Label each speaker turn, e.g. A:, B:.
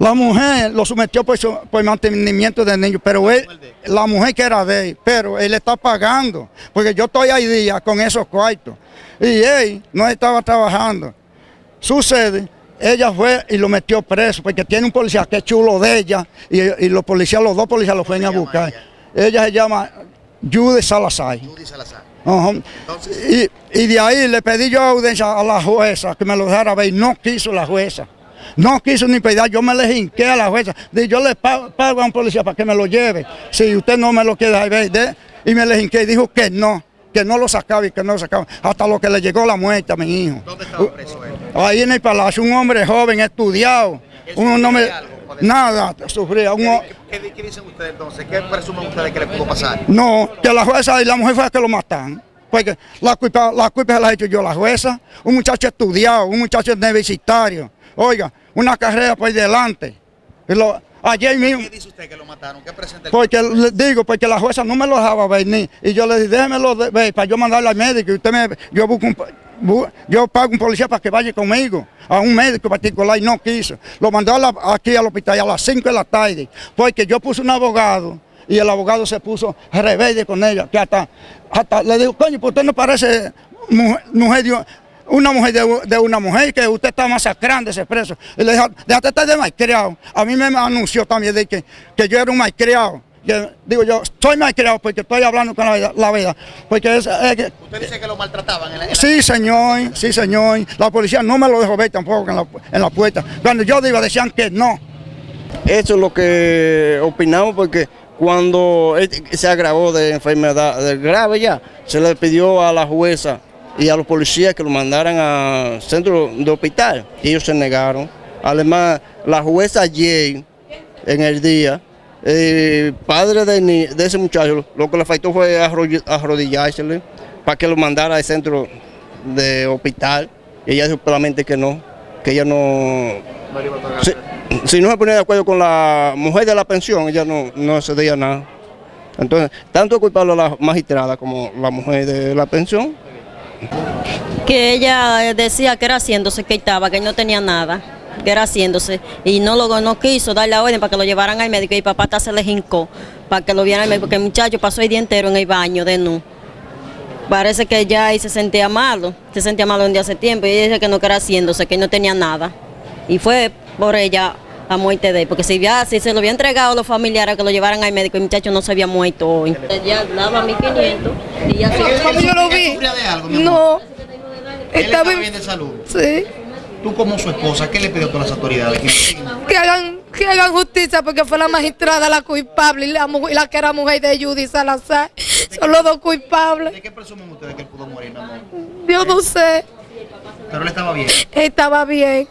A: La mujer lo sometió por, su, por mantenimiento del niño, pero él, la mujer que era de él, pero él está pagando, porque yo estoy ahí día con esos cuartos, y él no estaba trabajando. Sucede, ella fue y lo metió preso, porque tiene un policía que es chulo de ella, y, los policías, los dos policías lo fueron a buscar. Ella? se llama Judy Salazar.
B: Judy Salazar.
A: y, y, de ahí le pedí yo audiencia a la jueza que me lo dejara ver, no quiso la jueza. No quiso ni pedir, yo me le hinqué a la jueza. yo le pago, a un policía para que me lo lleve. Si usted no me lo quiere ver, y me le hinqué y dijo que no, que no lo sacaba y que no lo sacaba. Hasta lo que le llegó la muerte a mi hijo.
B: ¿Dónde estaba preso él?
A: Ahí en el palacio, un hombre joven, estudiado. Uno no me, nada, sufría.
B: ¿Qué, ¿Qué, dicen ustedes entonces? ¿Qué presumen ustedes que le pudo pasar?
A: No, que la jueza y la mujer fue que lo mataron. Porque la culpa, la culpa se la he hecho yo, la jueza, un muchacho estudiado, un muchacho universitario. Oiga, una carrera por delante. Lo, ayer mismo.
B: ¿Qué dice usted que lo mataron? ¿Qué presenta el
A: Porque le digo, porque la jueza no me lo dejaba venir. Y yo le dije, déjemelo ver para yo mandarle al médico. Y usted me, yo busco yo pago un policía para que vaya conmigo a un médico particular y no quiso. Lo mandó aquí al hospital a las 5 de la tarde, porque yo puse un abogado y el abogado se puso rebelde con ella, que hasta, hasta le digo, coño, pues usted no parece mujer, mujer una mujer de, una mujer, que usted está masacrando ese preso. Y le dije, déjate estar de malcriado. A mí me anunció también de que, que yo era un malcriado. digo yo, soy malcriado porque estoy hablando con la, verdad. Porque es,
B: ¿Usted dice que lo maltrataban en la,
A: Sí, señor, sí, señor. La policía no me lo dejó ver tampoco en la, en la puerta. Cuando yo digo, decían que no.
C: Eso es lo que opinamos porque cuando se agravó de enfermedad grave ya, se le pidió a la jueza y a los policías que lo mandaran al centro de hospital. Ellos se negaron. Además, la jueza ayer, en el día, el padre de, ese muchacho, lo que le faltó fue arrodillársele para que lo mandara al centro de hospital. Ella dijo claramente que no, que ella no... Si, si, no se ponía de acuerdo con la mujer de la pensión, ella no, no cedía nada. Entonces, tanto culpable a la magistrada como la mujer de la pensión,
D: que ella decía que era haciéndose, que estaba, que no tenía nada, que era haciéndose, y no lo no quiso dar la orden para que lo llevaran al médico, y papá hasta se le jincó para que lo vieran al médico, porque el muchacho pasó el día entero en el baño de nu. Parece que ya ahí se sentía malo, se sentía malo un día hace tiempo, y ella dice que no era haciéndose, que no tenía nada. Y fue por ella a muerte de él, porque si, ya, si se lo había entregado a los familiares que lo llevaran al médico, el muchacho no se había muerto hoy. Ya daba 1500 y ya
E: se... yo lo vi, no.
B: ¿Él estaba bien de salud?
E: Sí.
B: Tú como su esposa, ¿qué le pidió a todas las autoridades?
E: Que hagan, que hagan justicia porque fue la magistrada la culpable y la, la que era mujer de Judy Salazar. Son los dos culpables.
B: ¿De qué presumen ustedes que él pudo morir, mi amor?
E: Yo no sé.
B: Pero él estaba bien.
E: Estaba bien.